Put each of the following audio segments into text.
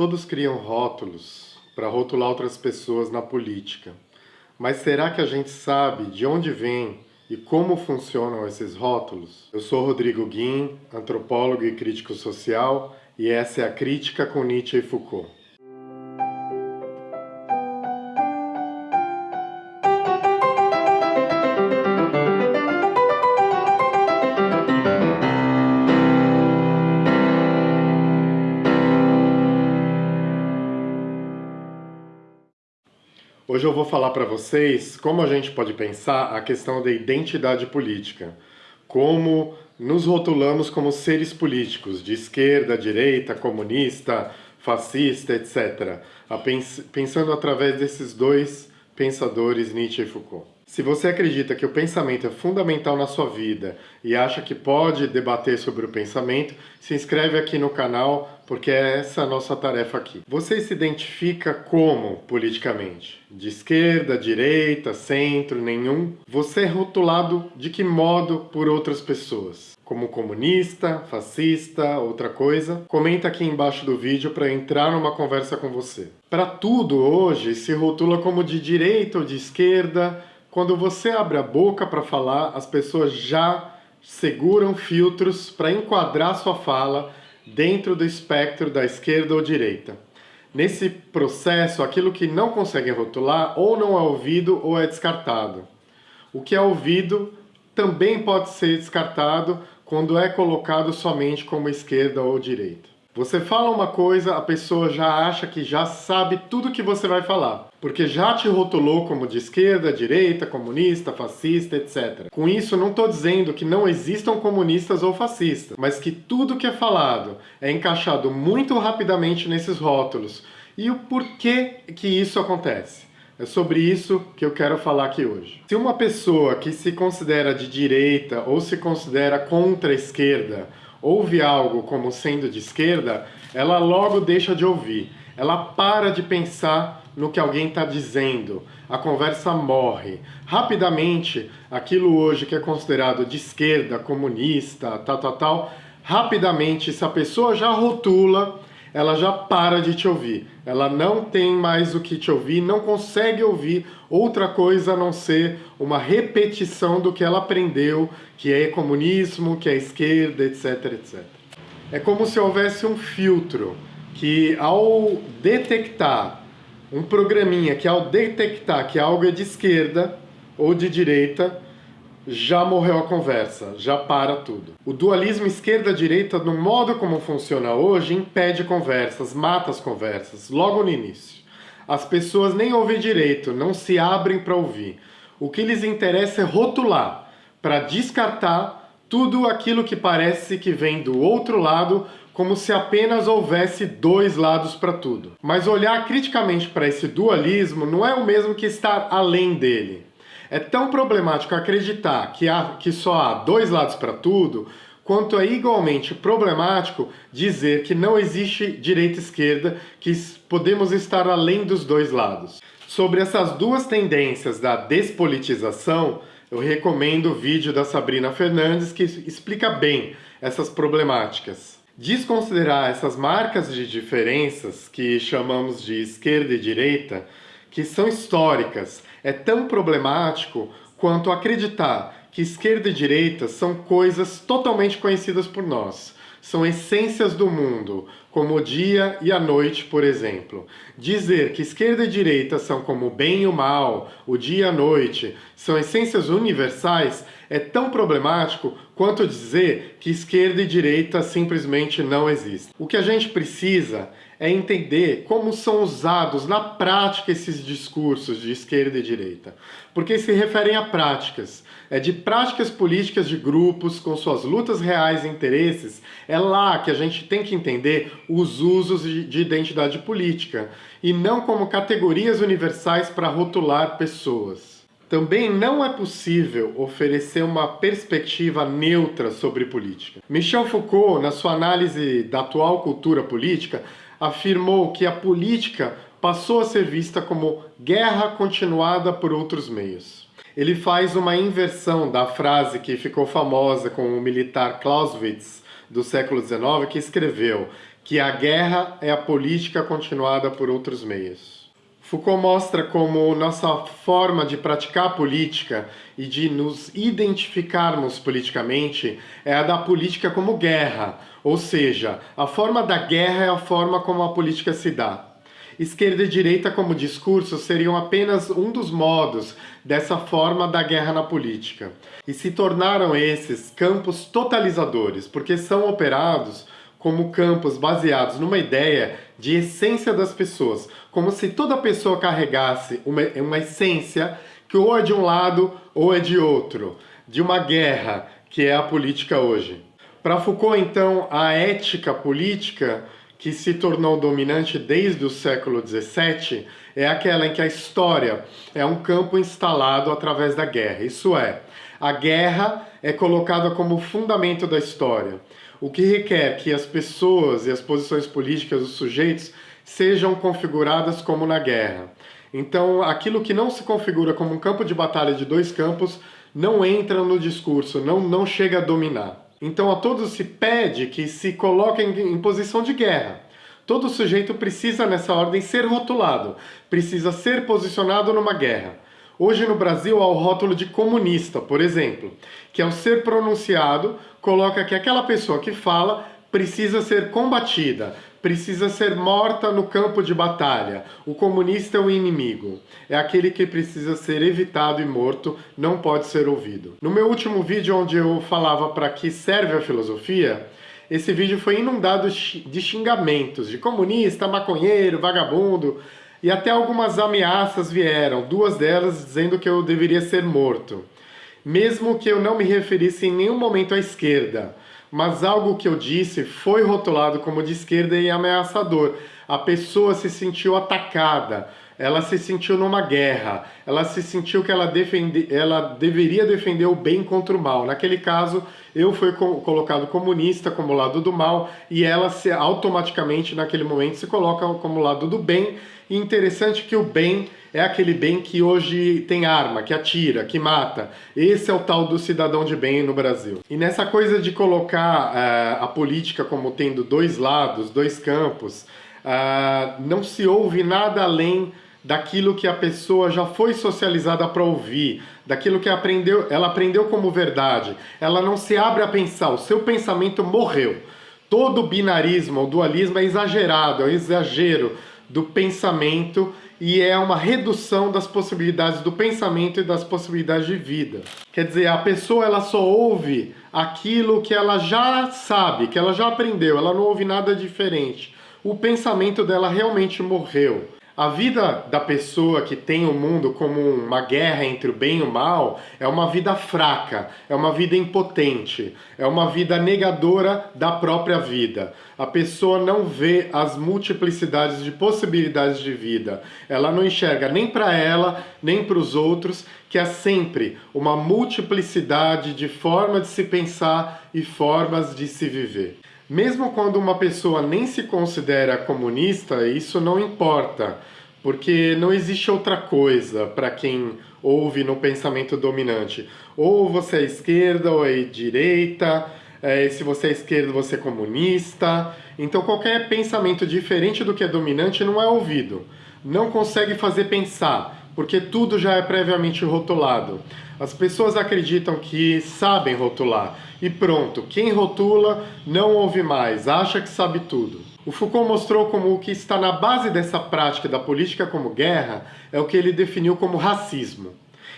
Todos criam rótulos para rotular outras pessoas na política. Mas será que a gente sabe de onde vem e como funcionam esses rótulos? Eu sou Rodrigo Guim, antropólogo e crítico social, e essa é a Crítica com Nietzsche e Foucault. Hoje eu vou falar para vocês como a gente pode pensar a questão da identidade política, como nos rotulamos como seres políticos, de esquerda, direita, comunista, fascista, etc., pensando através desses dois pensadores, Nietzsche e Foucault. Se você acredita que o pensamento é fundamental na sua vida e acha que pode debater sobre o pensamento, se inscreve aqui no canal, porque é essa a nossa tarefa aqui. Você se identifica como politicamente? De esquerda, direita, centro, nenhum? Você é rotulado de que modo por outras pessoas? Como comunista, fascista, outra coisa? Comenta aqui embaixo do vídeo para entrar numa conversa com você. Para tudo hoje se rotula como de direita ou de esquerda, quando você abre a boca para falar, as pessoas já seguram filtros para enquadrar sua fala dentro do espectro da esquerda ou direita. Nesse processo, aquilo que não conseguem rotular ou não é ouvido ou é descartado. O que é ouvido também pode ser descartado quando é colocado somente como esquerda ou direita. Você fala uma coisa, a pessoa já acha que já sabe tudo que você vai falar, porque já te rotulou como de esquerda, direita, comunista, fascista, etc. Com isso, não estou dizendo que não existam comunistas ou fascistas, mas que tudo que é falado é encaixado muito rapidamente nesses rótulos. E o porquê que isso acontece? É sobre isso que eu quero falar aqui hoje. Se uma pessoa que se considera de direita ou se considera contra a esquerda ouve algo como sendo de esquerda, ela logo deixa de ouvir. Ela para de pensar no que alguém está dizendo. A conversa morre. Rapidamente, aquilo hoje que é considerado de esquerda, comunista, tal, tal, tal, rapidamente, se a pessoa já rotula, ela já para de te ouvir. Ela não tem mais o que te ouvir, não consegue ouvir outra coisa a não ser uma repetição do que ela aprendeu, que é comunismo, que é esquerda, etc, etc. É como se houvesse um filtro que ao detectar um programinha que ao detectar que algo é de esquerda ou de direita, já morreu a conversa, já para tudo. O dualismo esquerda-direita, no modo como funciona hoje, impede conversas, mata as conversas, logo no início. As pessoas nem ouvem direito, não se abrem para ouvir. O que lhes interessa é rotular, para descartar tudo aquilo que parece que vem do outro lado, como se apenas houvesse dois lados para tudo. Mas olhar criticamente para esse dualismo não é o mesmo que estar além dele. É tão problemático acreditar que, há, que só há dois lados para tudo, quanto é igualmente problemático dizer que não existe direita e esquerda, que podemos estar além dos dois lados. Sobre essas duas tendências da despolitização, eu recomendo o vídeo da Sabrina Fernandes que explica bem essas problemáticas. Desconsiderar essas marcas de diferenças que chamamos de esquerda e direita, que são históricas, é tão problemático quanto acreditar que esquerda e direita são coisas totalmente conhecidas por nós. São essências do mundo, como o dia e a noite, por exemplo. Dizer que esquerda e direita são como o bem e o mal, o dia e a noite, são essências universais, é tão problemático quanto dizer que esquerda e direita simplesmente não existem. O que a gente precisa é entender como são usados na prática esses discursos de esquerda e direita. Porque se referem a práticas. É de práticas políticas de grupos com suas lutas reais e interesses, é lá que a gente tem que entender os usos de identidade política, e não como categorias universais para rotular pessoas. Também não é possível oferecer uma perspectiva neutra sobre política. Michel Foucault, na sua análise da atual cultura política, afirmou que a política passou a ser vista como guerra continuada por outros meios. Ele faz uma inversão da frase que ficou famosa com o militar Clausewitz do século XIX, que escreveu que a guerra é a política continuada por outros meios. Foucault mostra como nossa forma de praticar política e de nos identificarmos politicamente é a da política como guerra, ou seja, a forma da guerra é a forma como a política se dá. Esquerda e direita como discurso seriam apenas um dos modos dessa forma da guerra na política. E se tornaram esses campos totalizadores, porque são operados como campos baseados numa ideia de essência das pessoas, como se toda pessoa carregasse uma, uma essência que ou é de um lado ou é de outro, de uma guerra, que é a política hoje. Para Foucault, então, a ética política que se tornou dominante desde o século XVII é aquela em que a história é um campo instalado através da guerra. Isso é, a guerra é colocada como fundamento da história o que requer que as pessoas e as posições políticas dos sujeitos sejam configuradas como na guerra. Então, aquilo que não se configura como um campo de batalha de dois campos não entra no discurso, não, não chega a dominar. Então, a todos se pede que se coloquem em posição de guerra. Todo sujeito precisa, nessa ordem, ser rotulado, precisa ser posicionado numa guerra. Hoje no Brasil há o rótulo de comunista, por exemplo, que ao ser pronunciado coloca que aquela pessoa que fala precisa ser combatida, precisa ser morta no campo de batalha. O comunista é o inimigo, é aquele que precisa ser evitado e morto, não pode ser ouvido. No meu último vídeo onde eu falava para que serve a filosofia, esse vídeo foi inundado de xingamentos, de comunista, maconheiro, vagabundo, e até algumas ameaças vieram, duas delas dizendo que eu deveria ser morto. Mesmo que eu não me referisse em nenhum momento à esquerda, mas algo que eu disse foi rotulado como de esquerda e ameaçador. A pessoa se sentiu atacada, ela se sentiu numa guerra, ela se sentiu que ela, defende, ela deveria defender o bem contra o mal. Naquele caso, eu fui colocado comunista como lado do mal e ela se automaticamente, naquele momento, se coloca como lado do bem. E interessante que o bem é aquele bem que hoje tem arma, que atira, que mata. Esse é o tal do cidadão de bem no Brasil. E nessa coisa de colocar uh, a política como tendo dois lados, dois campos, uh, não se ouve nada além daquilo que a pessoa já foi socializada para ouvir, daquilo que aprendeu, ela aprendeu como verdade. Ela não se abre a pensar, o seu pensamento morreu. Todo binarismo ou dualismo é exagerado, é um exagero do pensamento e é uma redução das possibilidades do pensamento e das possibilidades de vida. Quer dizer, a pessoa ela só ouve aquilo que ela já sabe, que ela já aprendeu, ela não ouve nada diferente. O pensamento dela realmente morreu. A vida da pessoa que tem o mundo como uma guerra entre o bem e o mal é uma vida fraca, é uma vida impotente, é uma vida negadora da própria vida. A pessoa não vê as multiplicidades de possibilidades de vida. Ela não enxerga nem para ela, nem para os outros, que há sempre uma multiplicidade de formas de se pensar e formas de se viver. Mesmo quando uma pessoa nem se considera comunista, isso não importa, porque não existe outra coisa para quem ouve no pensamento dominante. Ou você é esquerda ou é direita, é, se você é esquerdo você é comunista. Então qualquer pensamento diferente do que é dominante não é ouvido. Não consegue fazer pensar, porque tudo já é previamente rotulado. As pessoas acreditam que sabem rotular e pronto, quem rotula não ouve mais, acha que sabe tudo. O Foucault mostrou como o que está na base dessa prática da política como guerra é o que ele definiu como racismo.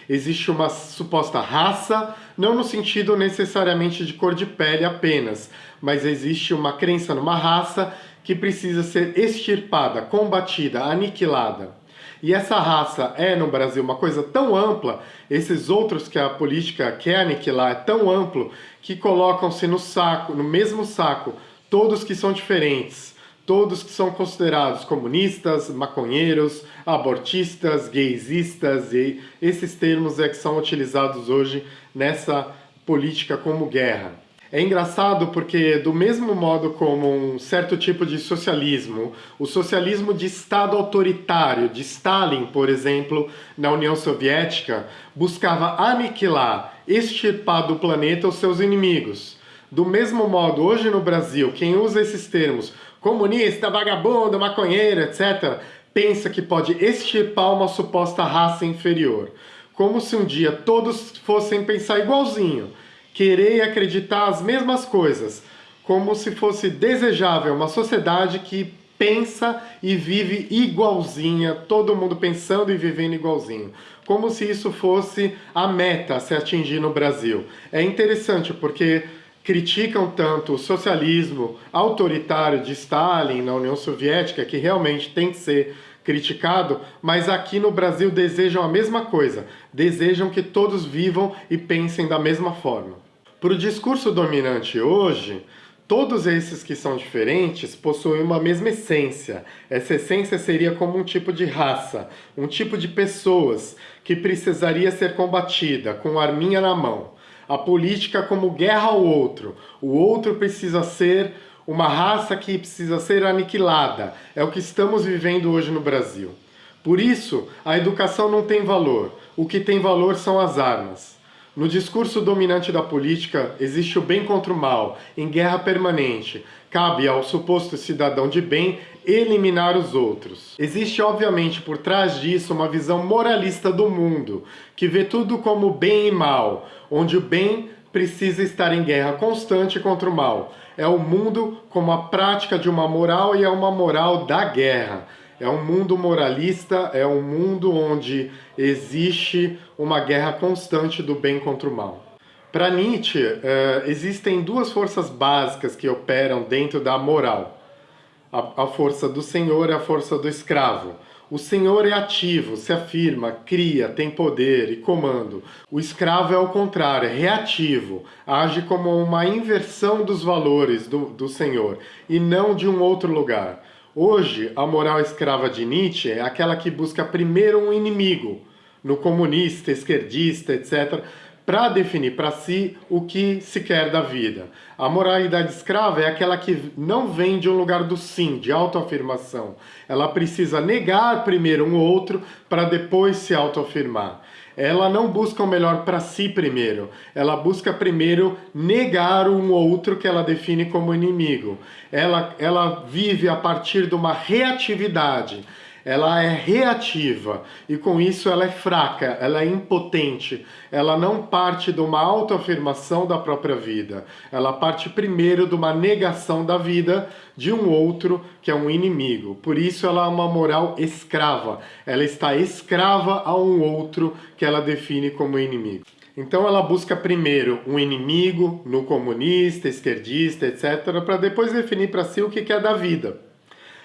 Existe uma suposta raça, não no sentido necessariamente de cor de pele apenas, mas existe uma crença numa raça que precisa ser extirpada, combatida, aniquilada. E essa raça é, no Brasil, uma coisa tão ampla, esses outros que a política quer aniquilar é tão amplo, que colocam-se no saco, no mesmo saco, todos que são diferentes, todos que são considerados comunistas, maconheiros, abortistas, gaysistas, e esses termos é que são utilizados hoje nessa política como guerra. É engraçado porque, do mesmo modo como um certo tipo de socialismo, o socialismo de Estado autoritário, de Stalin, por exemplo, na União Soviética, buscava aniquilar, extirpar do planeta os seus inimigos. Do mesmo modo, hoje no Brasil, quem usa esses termos comunista, vagabundo, maconheiro, etc., pensa que pode extirpar uma suposta raça inferior. Como se um dia todos fossem pensar igualzinho, querer e acreditar as mesmas coisas, como se fosse desejável uma sociedade que pensa e vive igualzinha, todo mundo pensando e vivendo igualzinho. Como se isso fosse a meta a se atingir no Brasil. É interessante porque criticam tanto o socialismo autoritário de Stalin na União Soviética, que realmente tem que ser criticado, mas aqui no Brasil desejam a mesma coisa, desejam que todos vivam e pensem da mesma forma. Para o discurso dominante hoje, todos esses que são diferentes possuem uma mesma essência. Essa essência seria como um tipo de raça, um tipo de pessoas que precisaria ser combatida com arminha na mão a política como guerra ao outro. O outro precisa ser uma raça que precisa ser aniquilada. É o que estamos vivendo hoje no Brasil. Por isso, a educação não tem valor. O que tem valor são as armas. No discurso dominante da política, existe o bem contra o mal, em guerra permanente. Cabe ao suposto cidadão de bem eliminar os outros. Existe, obviamente, por trás disso uma visão moralista do mundo, que vê tudo como bem e mal, onde o bem precisa estar em guerra constante contra o mal. É o mundo como a prática de uma moral e é uma moral da guerra. É um mundo moralista, é um mundo onde existe uma guerra constante do bem contra o mal. Para Nietzsche, uh, existem duas forças básicas que operam dentro da moral. A, força do senhor e a força do escravo. O senhor é ativo, se afirma, cria, tem poder e comando. O escravo é o contrário, é reativo, age como uma inversão dos valores do, do senhor e não de um outro lugar. Hoje, a moral escrava de Nietzsche é aquela que busca primeiro um inimigo, no comunista, esquerdista, etc., para definir para si o que se quer da vida. A moralidade escrava é aquela que não vem de um lugar do sim, de autoafirmação. Ela precisa negar primeiro um outro para depois se autoafirmar ela não busca o melhor para si primeiro, ela busca primeiro negar um outro que ela define como inimigo. Ela, ela vive a partir de uma reatividade, ela é reativa e com isso ela é fraca, ela é impotente, ela não parte de uma autoafirmação da própria vida, ela parte primeiro de uma negação da vida de um outro que é um inimigo. Por isso ela é uma moral escrava, ela está escrava a um outro que ela define como inimigo. Então ela busca primeiro um inimigo no comunista, esquerdista, etc., para depois definir para si o que é da vida.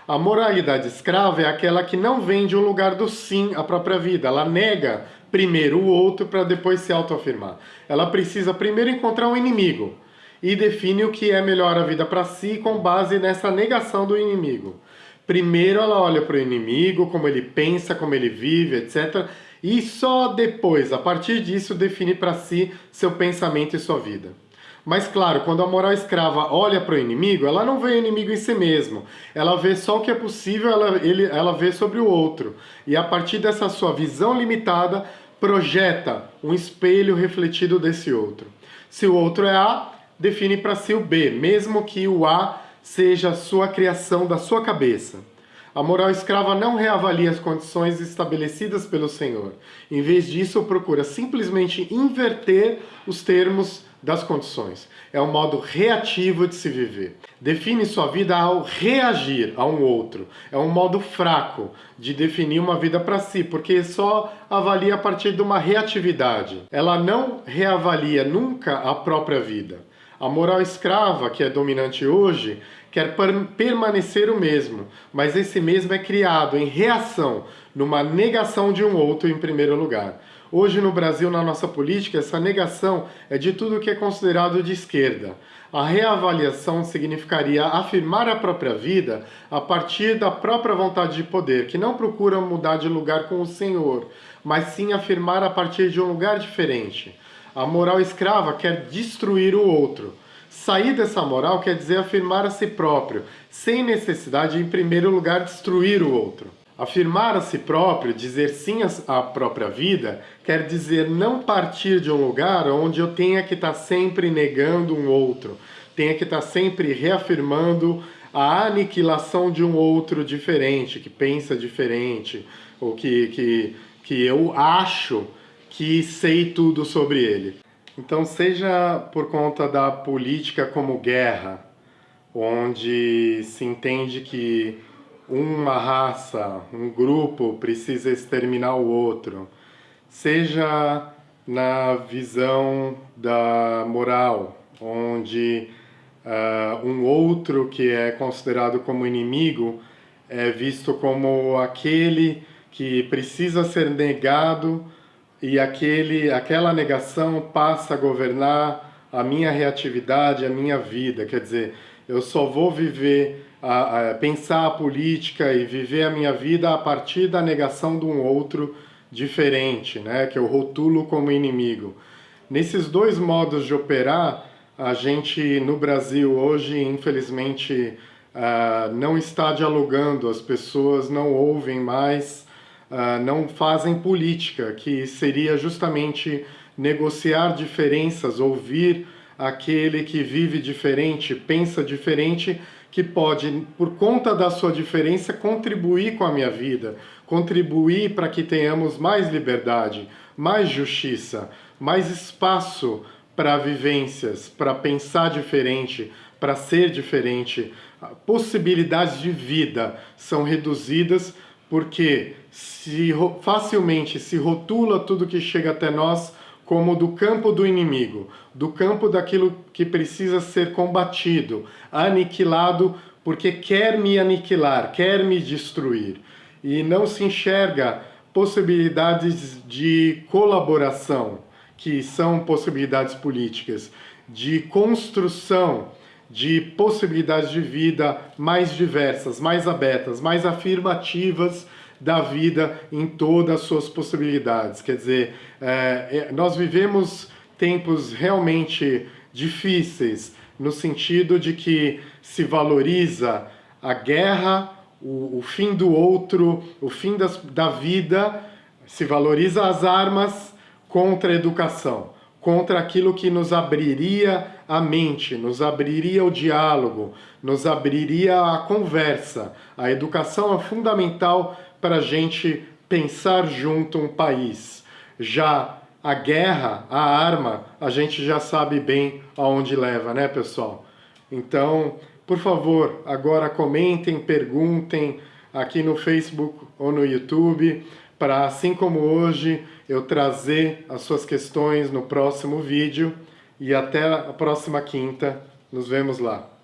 A moralidade escrava é aquela que não vem de um lugar do sim à própria vida. Ela nega primeiro o outro para depois se autoafirmar. Ela precisa primeiro encontrar um inimigo e define o que é melhor a vida para si com base nessa negação do inimigo. Primeiro ela olha para o inimigo, como ele pensa, como ele vive, etc. E só depois, a partir disso, define para si seu pensamento e sua vida. Mas claro, quando a moral escrava olha para o inimigo, ela não vê o inimigo em si mesmo. Ela vê só o que é possível, ela, ele, ela vê sobre o outro. E a partir dessa sua visão limitada, projeta um espelho refletido desse outro. Se o outro é A, define para si o B, mesmo que o A seja sua criação da sua cabeça. A moral escrava não reavalia as condições estabelecidas pelo Senhor. Em vez disso, procura simplesmente inverter os termos das condições. É um modo reativo de se viver. Define sua vida ao reagir a um outro. É um modo fraco de definir uma vida para si, porque só avalia a partir de uma reatividade. Ela não reavalia nunca a própria vida. A moral escrava, que é dominante hoje, quer permanecer o mesmo, mas esse mesmo é criado em reação, numa negação de um outro em primeiro lugar. Hoje no Brasil, na nossa política, essa negação é de tudo que é considerado de esquerda. A reavaliação significaria afirmar a própria vida a partir da própria vontade de poder, que não procura mudar de lugar com o Senhor, mas sim afirmar a partir de um lugar diferente. A moral escrava quer destruir o outro. Sair dessa moral quer dizer afirmar a si próprio, sem necessidade de, em primeiro lugar, destruir o outro. Afirmar a si próprio, dizer sim à própria vida, quer dizer não partir de um lugar onde eu tenha que estar sempre negando um outro, tenha que estar sempre reafirmando a aniquilação de um outro diferente, que pensa diferente, ou que, que, que eu acho que sei tudo sobre ele. Então, seja por conta da política como guerra, onde se entende que uma raça, um grupo precisa exterminar o outro, seja na visão da moral, onde uh, um outro que é considerado como inimigo é visto como aquele que precisa ser negado e aquele, aquela negação passa a governar a minha reatividade, a minha vida. Quer dizer, eu só vou viver, a, a, pensar a política e viver a minha vida a partir da negação de um outro diferente, né, que eu rotulo como inimigo. Nesses dois modos de operar, a gente no Brasil hoje, infelizmente, uh, não está dialogando, as pessoas não ouvem mais, uh, não fazem política, que seria justamente negociar diferenças, ouvir aquele que vive diferente, pensa diferente, que pode, por conta da sua diferença, contribuir com a minha vida, contribuir para que tenhamos mais liberdade, mais justiça, mais espaço para vivências, para pensar diferente, para ser diferente. Possibilidades de vida são reduzidas porque se facilmente se rotula tudo que chega até nós como do campo do inimigo, do campo daquilo que precisa ser combatido, aniquilado, porque quer me aniquilar, quer me destruir. E não se enxerga possibilidades de colaboração, que são possibilidades políticas, de construção de possibilidades de vida mais diversas, mais abertas, mais afirmativas da vida em todas as suas possibilidades. Quer dizer, é, é, nós vivemos tempos realmente difíceis, no sentido de que se valoriza a guerra, o, o fim do outro, o fim das, da vida, se valoriza as armas contra a educação, contra aquilo que nos abriria a mente, nos abriria o diálogo, nos abriria a conversa. A educação é fundamental para a gente pensar junto um país. Já a guerra, a arma, a gente já sabe bem aonde leva, né, pessoal? Então, por favor, agora comentem, perguntem aqui no Facebook ou no YouTube, para assim como hoje eu trazer as suas questões no próximo vídeo. E até a próxima quinta. Nos vemos lá.